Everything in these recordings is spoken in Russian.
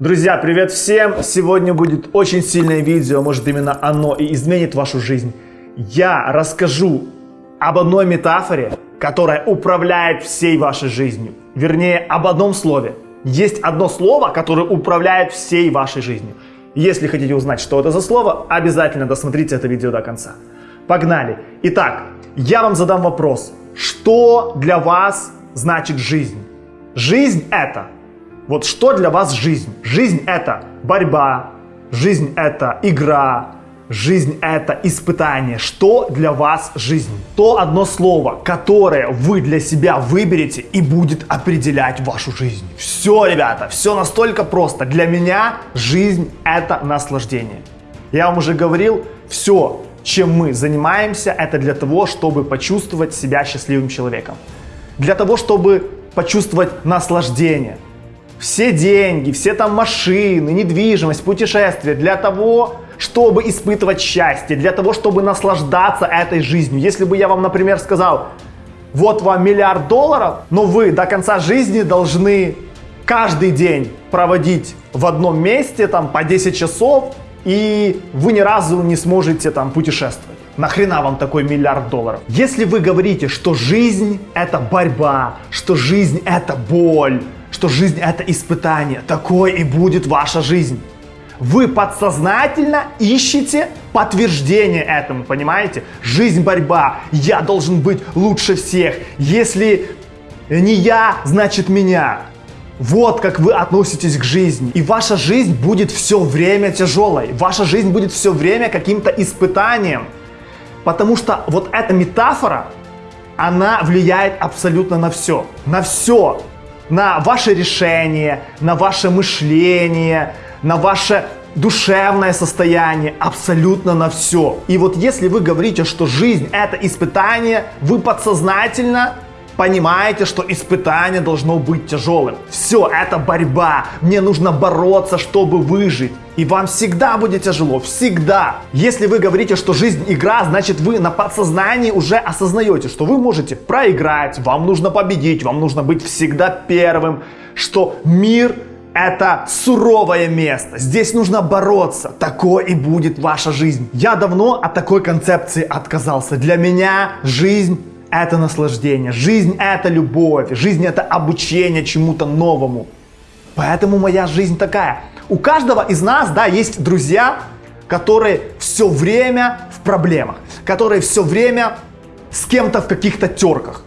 Друзья, привет всем! Сегодня будет очень сильное видео, может именно оно и изменит вашу жизнь. Я расскажу об одной метафоре, которая управляет всей вашей жизнью. Вернее, об одном слове. Есть одно слово, которое управляет всей вашей жизнью. Если хотите узнать, что это за слово, обязательно досмотрите это видео до конца. Погнали! Итак, я вам задам вопрос. Что для вас значит жизнь? Жизнь это вот что для вас жизнь? Жизнь это борьба, жизнь это игра, жизнь это испытание. Что для вас жизнь? То одно слово, которое вы для себя выберете и будет определять вашу жизнь. Все, ребята, все настолько просто. Для меня жизнь это наслаждение. Я вам уже говорил, все, чем мы занимаемся, это для того, чтобы почувствовать себя счастливым человеком. Для того, чтобы почувствовать наслаждение – все деньги, все там машины, недвижимость, путешествия для того, чтобы испытывать счастье, для того, чтобы наслаждаться этой жизнью. Если бы я вам, например, сказал, вот вам миллиард долларов, но вы до конца жизни должны каждый день проводить в одном месте там по 10 часов, и вы ни разу не сможете там путешествовать. Нахрена вам такой миллиард долларов? Если вы говорите, что жизнь это борьба, что жизнь это боль, что жизнь это испытание. Такой и будет ваша жизнь. Вы подсознательно ищете подтверждение этому, понимаете? Жизнь борьба. Я должен быть лучше всех. Если не я, значит меня. Вот как вы относитесь к жизни. И ваша жизнь будет все время тяжелой. Ваша жизнь будет все время каким-то испытанием. Потому что вот эта метафора, она влияет абсолютно на все. На все на ваше решение, на ваше мышление, на ваше душевное состояние, абсолютно на все. И вот если вы говорите, что жизнь это испытание, вы подсознательно понимаете, что испытание должно быть тяжелым. Все, это борьба. Мне нужно бороться, чтобы выжить. И вам всегда будет тяжело, всегда. Если вы говорите, что жизнь игра, значит вы на подсознании уже осознаете, что вы можете проиграть, вам нужно победить, вам нужно быть всегда первым, что мир это суровое место. Здесь нужно бороться. Такой и будет ваша жизнь. Я давно от такой концепции отказался. Для меня жизнь это наслаждение, жизнь это любовь, жизнь это обучение чему-то новому. Поэтому моя жизнь такая. У каждого из нас, да, есть друзья, которые все время в проблемах, которые все время с кем-то в каких-то терках.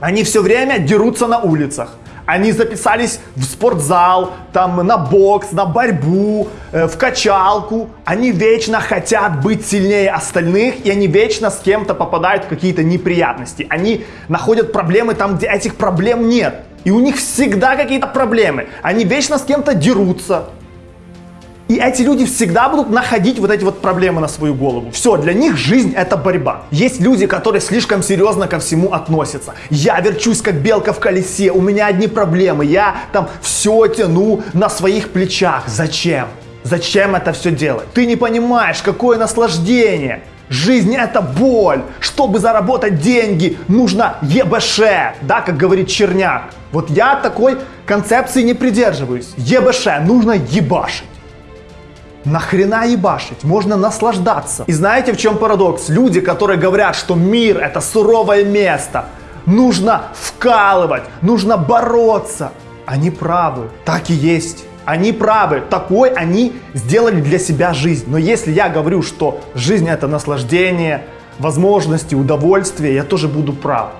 Они все время дерутся на улицах. Они записались в спортзал, там на бокс, на борьбу, э, в качалку. Они вечно хотят быть сильнее остальных, и они вечно с кем-то попадают в какие-то неприятности. Они находят проблемы там, где этих проблем нет. И у них всегда какие-то проблемы. Они вечно с кем-то дерутся. И эти люди всегда будут находить вот эти вот проблемы на свою голову. Все, для них жизнь это борьба. Есть люди, которые слишком серьезно ко всему относятся. Я верчусь как белка в колесе, у меня одни проблемы, я там все тяну на своих плечах. Зачем? Зачем это все делать? Ты не понимаешь, какое наслаждение. Жизнь это боль. Чтобы заработать деньги, нужно ЕБШ, да, как говорит Черняк. Вот я такой концепции не придерживаюсь. ЕБШ, нужно ебашить. Нахрена ебашить? Можно наслаждаться. И знаете, в чем парадокс? Люди, которые говорят, что мир это суровое место, нужно вкалывать, нужно бороться. Они правы. Так и есть. Они правы. Такой они сделали для себя жизнь. Но если я говорю, что жизнь это наслаждение, возможности, удовольствие, я тоже буду прав.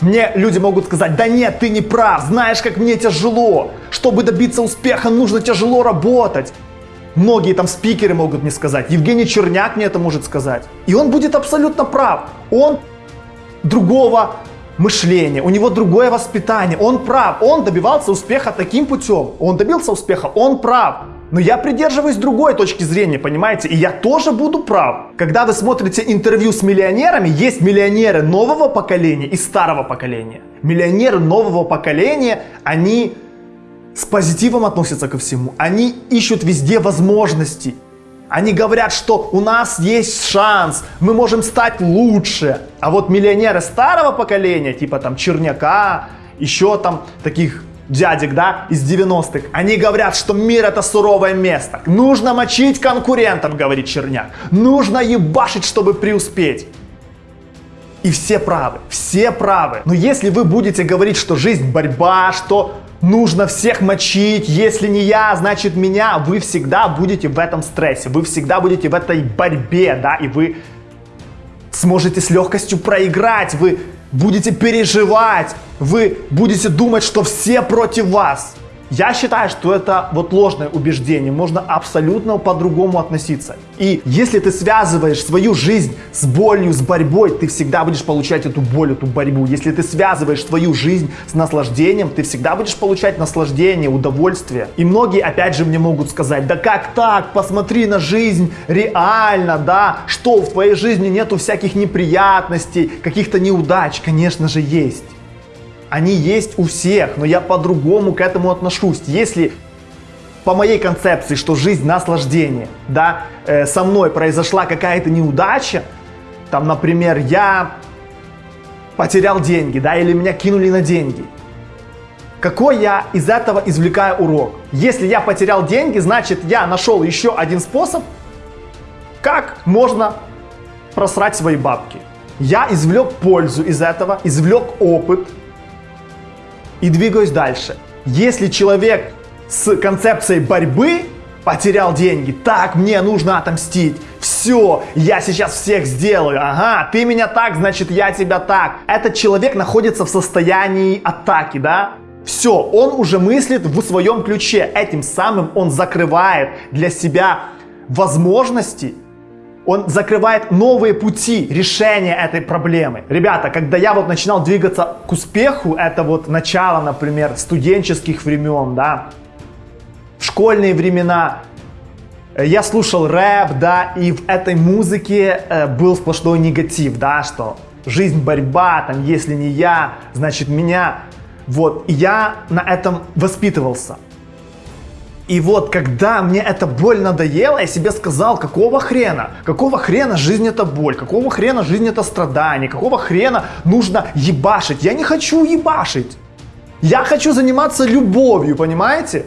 Мне люди могут сказать, да нет, ты не прав, знаешь, как мне тяжело. Чтобы добиться успеха, нужно тяжело работать. Многие там спикеры могут мне сказать, Евгений Черняк мне это может сказать. И он будет абсолютно прав. Он другого мышления, у него другое воспитание, он прав, он добивался успеха таким путем, он добился успеха, он прав. Но я придерживаюсь другой точки зрения, понимаете, и я тоже буду прав. Когда вы смотрите интервью с миллионерами, есть миллионеры нового поколения и старого поколения. Миллионеры нового поколения, они с позитивом относятся ко всему. Они ищут везде возможности. Они говорят, что у нас есть шанс, мы можем стать лучше. А вот миллионеры старого поколения, типа там Черняка, еще там таких дядек, да, из 90-х, они говорят, что мир это суровое место. Нужно мочить конкурентов, говорит Черняк. Нужно ебашить, чтобы преуспеть. И все правы, все правы. Но если вы будете говорить, что жизнь борьба, что нужно всех мочить, если не я, значит меня, вы всегда будете в этом стрессе, вы всегда будете в этой борьбе, да, и вы сможете с легкостью проиграть, вы будете переживать, вы будете думать, что все против вас. Я считаю, что это вот ложное убеждение, можно абсолютно по-другому относиться. И если ты связываешь свою жизнь с болью, с борьбой, ты всегда будешь получать эту боль, эту борьбу. Если ты связываешь свою жизнь с наслаждением, ты всегда будешь получать наслаждение, удовольствие. И многие опять же мне могут сказать, да как так, посмотри на жизнь реально, да, что в твоей жизни нету всяких неприятностей, каких-то неудач, конечно же есть они есть у всех, но я по-другому к этому отношусь. Если по моей концепции, что жизнь наслаждение, да, э, со мной произошла какая-то неудача, там, например, я потерял деньги, да, или меня кинули на деньги. Какой я из этого извлекаю урок? Если я потерял деньги, значит я нашел еще один способ, как можно просрать свои бабки. Я извлек пользу из этого, извлек опыт, и двигаюсь дальше. Если человек с концепцией борьбы потерял деньги, так, мне нужно отомстить, все, я сейчас всех сделаю, ага, ты меня так, значит я тебя так. Этот человек находится в состоянии атаки, да? Все, он уже мыслит в своем ключе, этим самым он закрывает для себя возможности он закрывает новые пути решения этой проблемы. Ребята, когда я вот начинал двигаться к успеху, это вот начало, например, студенческих времен, да, в школьные времена, я слушал рэп, да, и в этой музыке э, был сплошной негатив, да, что жизнь борьба, там, если не я, значит меня. Вот, и я на этом воспитывался. И вот, когда мне эта боль надоела, я себе сказал, какого хрена? Какого хрена жизнь это боль? Какого хрена жизнь это страдание? Какого хрена нужно ебашить? Я не хочу ебашить. Я хочу заниматься любовью, понимаете?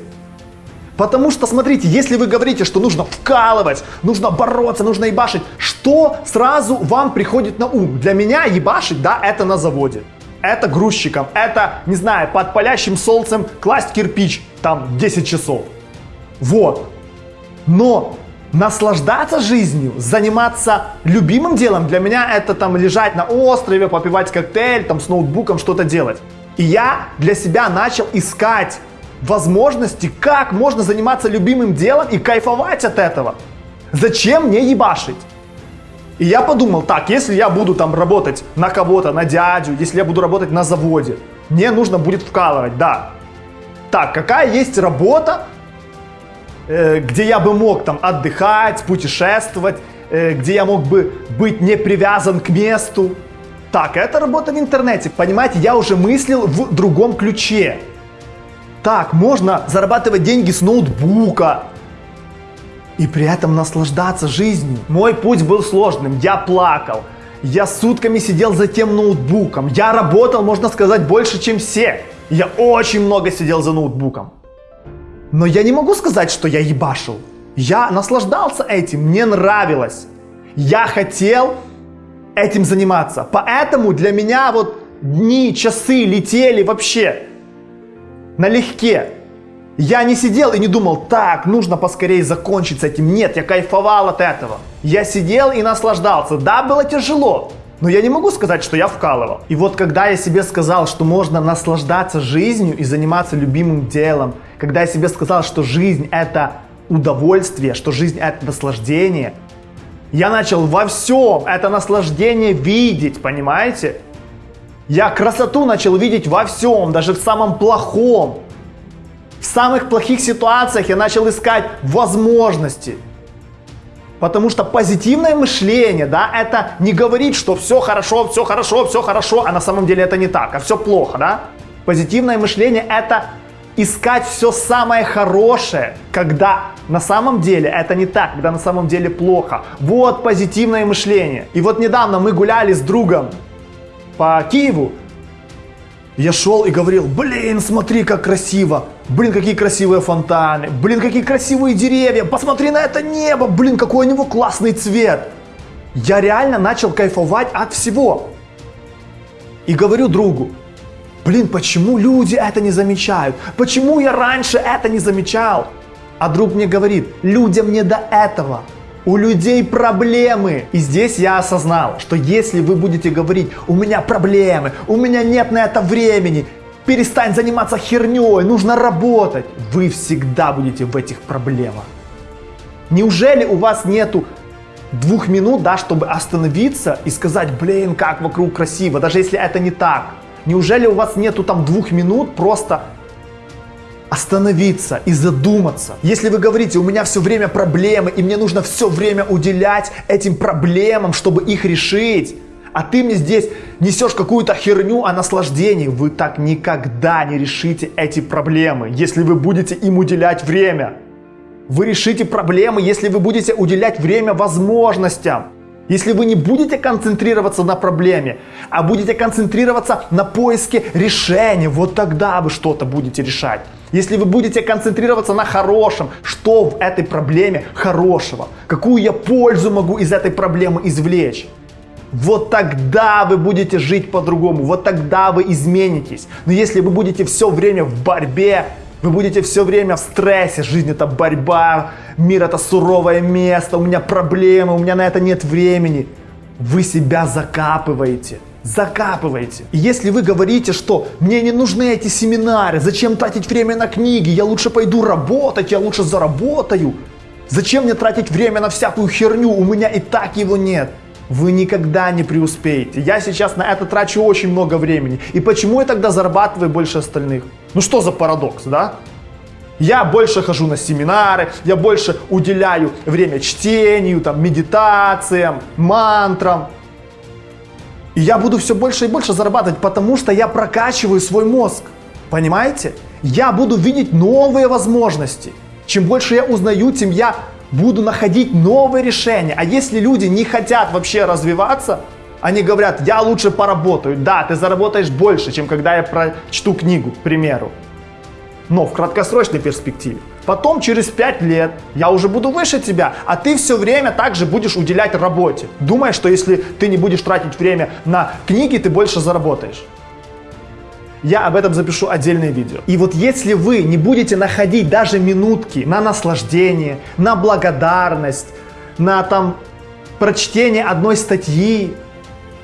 Потому что, смотрите, если вы говорите, что нужно вкалывать, нужно бороться, нужно ебашить, что сразу вам приходит на ум? Для меня ебашить, да, это на заводе. Это грузчиком, это, не знаю, под палящим солнцем класть кирпич, там, 10 часов. Вот. Но наслаждаться жизнью, заниматься любимым делом, для меня это там лежать на острове, попивать коктейль, там с ноутбуком что-то делать. И я для себя начал искать возможности, как можно заниматься любимым делом и кайфовать от этого. Зачем мне ебашить? И я подумал, так, если я буду там работать на кого-то, на дядю, если я буду работать на заводе, мне нужно будет вкалывать, да. Так, какая есть работа, где я бы мог там отдыхать, путешествовать, э, где я мог бы быть не привязан к месту. Так, это работа в интернете. Понимаете, я уже мыслил в другом ключе. Так, можно зарабатывать деньги с ноутбука и при этом наслаждаться жизнью. Мой путь был сложным, я плакал. Я сутками сидел за тем ноутбуком. Я работал, можно сказать, больше, чем все. Я очень много сидел за ноутбуком. Но я не могу сказать, что я ебашил. Я наслаждался этим, мне нравилось. Я хотел этим заниматься. Поэтому для меня вот дни, часы летели вообще налегке. Я не сидел и не думал, так, нужно поскорее закончить с этим. Нет, я кайфовал от этого. Я сидел и наслаждался. Да, было тяжело, но я не могу сказать, что я вкалывал. И вот когда я себе сказал, что можно наслаждаться жизнью и заниматься любимым делом, когда я себе сказал, что жизнь это удовольствие, что жизнь это наслаждение, я начал во всем это наслаждение видеть, понимаете? Я красоту начал видеть во всем, даже в самом плохом. В самых плохих ситуациях я начал искать возможности. Потому что позитивное мышление, да, это не говорит, что все хорошо, все хорошо, все хорошо, а на самом деле это не так, а все плохо, да. Позитивное мышление это искать все самое хорошее, когда на самом деле это не так, когда на самом деле плохо. Вот позитивное мышление. И вот недавно мы гуляли с другом по Киеву, Я шел и говорил, блин, смотри, как красиво, блин, какие красивые фонтаны, блин, какие красивые деревья, посмотри на это небо, блин, какой у него классный цвет. Я реально начал кайфовать от всего. И говорю другу, блин, почему люди это не замечают? Почему я раньше это не замечал? А друг мне говорит, людям не до этого. У людей проблемы. И здесь я осознал, что если вы будете говорить, у меня проблемы, у меня нет на это времени, перестань заниматься херней, нужно работать, вы всегда будете в этих проблемах. Неужели у вас нету двух минут, да, чтобы остановиться и сказать, блин, как вокруг красиво, даже если это не так? Неужели у вас нету там двух минут просто остановиться и задуматься. Если вы говорите, у меня все время проблемы, и мне нужно все время уделять этим проблемам, чтобы их решить, а ты мне здесь несешь какую-то херню о наслаждении, вы так никогда не решите эти проблемы, если вы будете им уделять время. Вы решите проблемы, если вы будете уделять время возможностям. Если вы не будете концентрироваться на проблеме, а будете концентрироваться на поиске решения, вот тогда вы что-то будете решать. Если вы будете концентрироваться на хорошем, что в этой проблеме хорошего, какую я пользу могу из этой проблемы извлечь, вот тогда вы будете жить по-другому, вот тогда вы изменитесь. Но если вы будете все время в борьбе, вы будете все время в стрессе. Жизнь это борьба, мир это суровое место, у меня проблемы, у меня на это нет времени. Вы себя закапываете. Закапываете. И если вы говорите, что мне не нужны эти семинары, зачем тратить время на книги, я лучше пойду работать, я лучше заработаю. Зачем мне тратить время на всякую херню, у меня и так его нет вы никогда не преуспеете. Я сейчас на это трачу очень много времени. И почему я тогда зарабатываю больше остальных? Ну что за парадокс, да? Я больше хожу на семинары, я больше уделяю время чтению, там, медитациям, мантрам. И я буду все больше и больше зарабатывать, потому что я прокачиваю свой мозг. Понимаете? Я буду видеть новые возможности. Чем больше я узнаю, тем я буду находить новые решения. А если люди не хотят вообще развиваться, они говорят, я лучше поработаю. Да, ты заработаешь больше, чем когда я прочту книгу, к примеру. Но в краткосрочной перспективе. Потом, через 5 лет, я уже буду выше тебя, а ты все время также будешь уделять работе. Думая, что если ты не будешь тратить время на книги, ты больше заработаешь. Я об этом запишу отдельное видео. И вот если вы не будете находить даже минутки на наслаждение, на благодарность, на там прочтение одной статьи,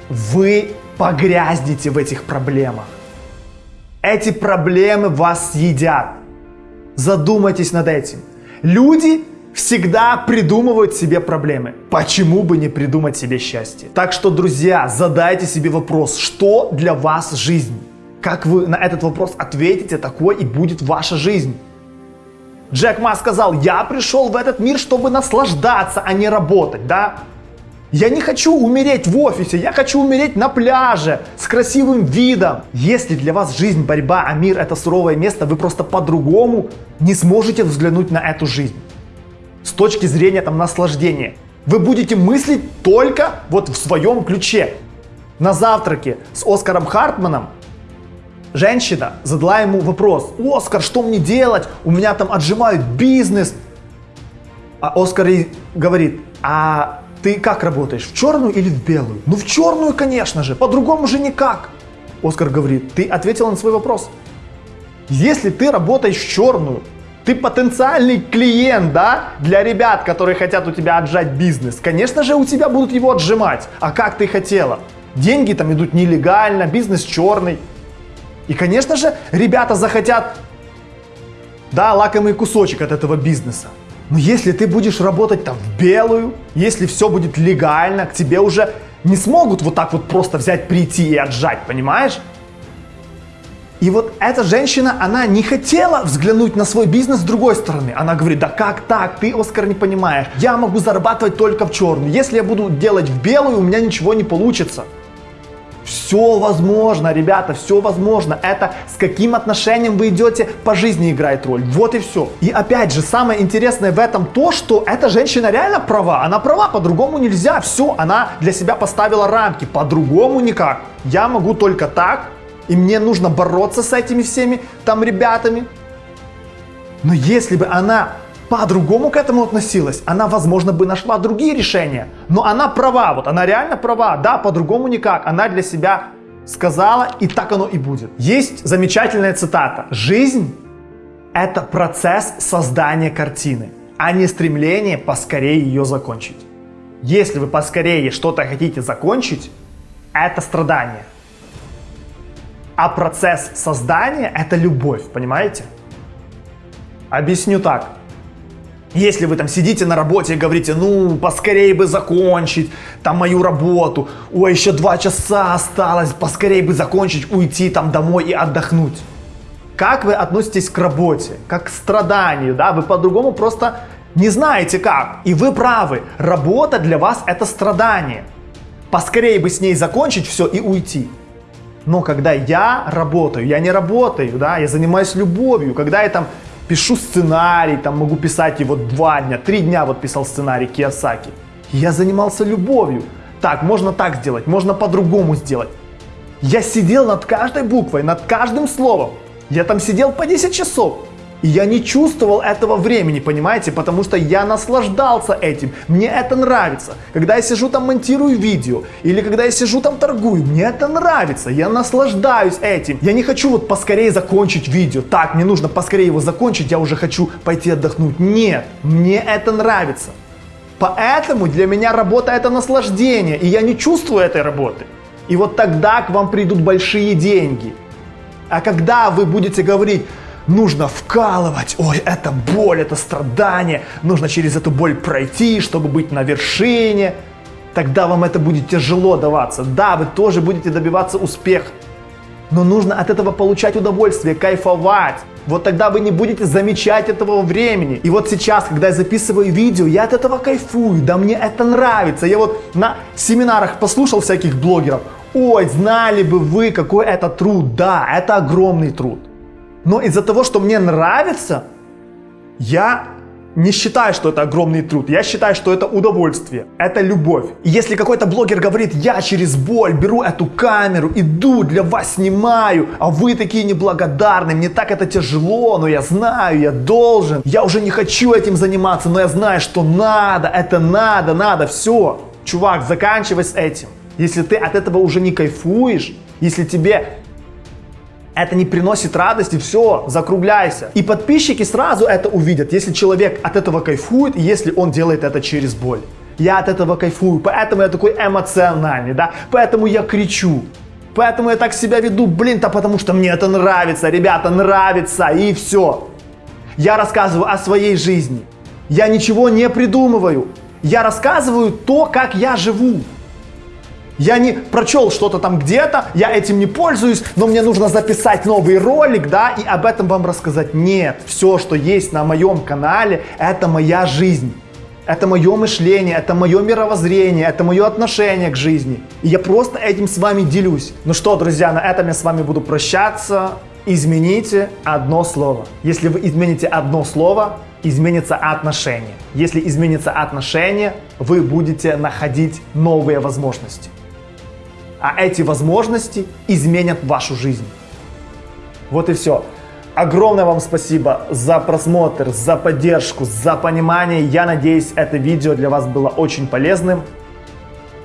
вы погрязнете в этих проблемах. Эти проблемы вас съедят. Задумайтесь над этим. Люди всегда придумывают себе проблемы. Почему бы не придумать себе счастье? Так что, друзья, задайте себе вопрос, что для вас жизнь? Как вы на этот вопрос ответите, такой и будет ваша жизнь. Джек Ма сказал, я пришел в этот мир, чтобы наслаждаться, а не работать, да? Я не хочу умереть в офисе, я хочу умереть на пляже с красивым видом. Если для вас жизнь, борьба, а мир это суровое место, вы просто по-другому не сможете взглянуть на эту жизнь. С точки зрения там наслаждения. Вы будете мыслить только вот в своем ключе. На завтраке с Оскаром Хартманом Женщина задала ему вопрос, Оскар, что мне делать? У меня там отжимают бизнес. А Оскар ей говорит, а ты как работаешь, в черную или в белую? Ну в черную, конечно же, по-другому же никак. Оскар говорит, ты ответила на свой вопрос. Если ты работаешь в черную, ты потенциальный клиент, да, для ребят, которые хотят у тебя отжать бизнес. Конечно же, у тебя будут его отжимать. А как ты хотела? Деньги там идут нелегально, бизнес черный. И, конечно же, ребята захотят, да, лакомый кусочек от этого бизнеса. Но если ты будешь работать там в белую, если все будет легально, к тебе уже не смогут вот так вот просто взять, прийти и отжать, понимаешь? И вот эта женщина, она не хотела взглянуть на свой бизнес с другой стороны. Она говорит, да как так, ты, Оскар, не понимаешь. Я могу зарабатывать только в черную. Если я буду делать в белую, у меня ничего не получится. Все возможно, ребята, все возможно. Это с каким отношением вы идете по жизни играет роль. Вот и все. И опять же, самое интересное в этом то, что эта женщина реально права. Она права, по-другому нельзя. Все, она для себя поставила рамки. По-другому никак. Я могу только так. и мне нужно бороться с этими всеми там ребятами. Но если бы она по-другому к этому относилась, она, возможно, бы нашла другие решения. Но она права, вот она реально права, да, по-другому никак. Она для себя сказала, и так оно и будет. Есть замечательная цитата. Жизнь – это процесс создания картины, а не стремление поскорее ее закончить. Если вы поскорее что-то хотите закончить, это страдание. А процесс создания – это любовь, понимаете? Объясню так. Если вы там сидите на работе и говорите, ну, поскорее бы закончить там мою работу, ой, еще два часа осталось, поскорее бы закончить, уйти там домой и отдохнуть. Как вы относитесь к работе, как к страданию, да, вы по-другому просто не знаете как. И вы правы, работа для вас это страдание. Поскорее бы с ней закончить все и уйти. Но когда я работаю, я не работаю, да, я занимаюсь любовью, когда я там пишу сценарий, там могу писать его два дня, три дня вот писал сценарий Киосаки. Я занимался любовью. Так, можно так сделать, можно по-другому сделать. Я сидел над каждой буквой, над каждым словом. Я там сидел по 10 часов. И я не чувствовал этого времени, понимаете, потому что я наслаждался этим. Мне это нравится. Когда я сижу там монтирую видео, или когда я сижу там торгую, мне это нравится. Я наслаждаюсь этим. Я не хочу вот поскорее закончить видео. Так, мне нужно поскорее его закончить, я уже хочу пойти отдохнуть. Нет, мне это нравится. Поэтому для меня работа это наслаждение, и я не чувствую этой работы. И вот тогда к вам придут большие деньги. А когда вы будете говорить, нужно вкалывать. Ой, это боль, это страдание. Нужно через эту боль пройти, чтобы быть на вершине. Тогда вам это будет тяжело даваться. Да, вы тоже будете добиваться успеха. Но нужно от этого получать удовольствие, кайфовать. Вот тогда вы не будете замечать этого времени. И вот сейчас, когда я записываю видео, я от этого кайфую. Да мне это нравится. Я вот на семинарах послушал всяких блогеров. Ой, знали бы вы, какой это труд. Да, это огромный труд. Но из-за того, что мне нравится, я не считаю, что это огромный труд. Я считаю, что это удовольствие, это любовь. И если какой-то блогер говорит, я через боль беру эту камеру, иду, для вас снимаю, а вы такие неблагодарные, мне так это тяжело, но я знаю, я должен, я уже не хочу этим заниматься, но я знаю, что надо, это надо, надо, все. Чувак, заканчивай с этим. Если ты от этого уже не кайфуешь, если тебе это не приносит радости, все, закругляйся. И подписчики сразу это увидят, если человек от этого кайфует, если он делает это через боль. Я от этого кайфую, поэтому я такой эмоциональный, да, поэтому я кричу. Поэтому я так себя веду, блин, то потому что мне это нравится, ребята, нравится, и все. Я рассказываю о своей жизни. Я ничего не придумываю. Я рассказываю то, как я живу. Я не прочел что-то там где-то, я этим не пользуюсь, но мне нужно записать новый ролик, да, и об этом вам рассказать. Нет, все, что есть на моем канале, это моя жизнь. Это мое мышление, это мое мировоззрение, это мое отношение к жизни. И я просто этим с вами делюсь. Ну что, друзья, на этом я с вами буду прощаться. Измените одно слово. Если вы измените одно слово, изменится отношение. Если изменится отношение, вы будете находить новые возможности а эти возможности изменят вашу жизнь. Вот и все. Огромное вам спасибо за просмотр, за поддержку, за понимание. Я надеюсь, это видео для вас было очень полезным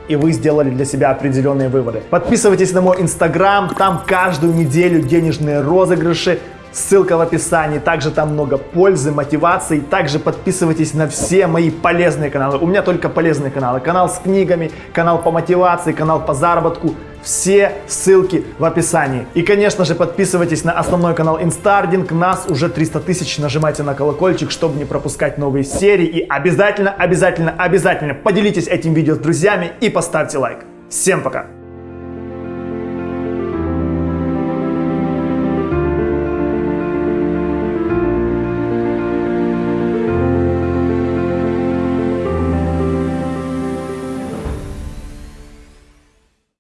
и вы сделали для себя определенные выводы. Подписывайтесь на мой инстаграм, там каждую неделю денежные розыгрыши, Ссылка в описании. Также там много пользы, мотивации. Также подписывайтесь на все мои полезные каналы. У меня только полезные каналы. Канал с книгами, канал по мотивации, канал по заработку. Все ссылки в описании. И, конечно же, подписывайтесь на основной канал Инстардинг. Нас уже 300 тысяч. Нажимайте на колокольчик, чтобы не пропускать новые серии. И обязательно, обязательно, обязательно поделитесь этим видео с друзьями и поставьте лайк. Всем пока!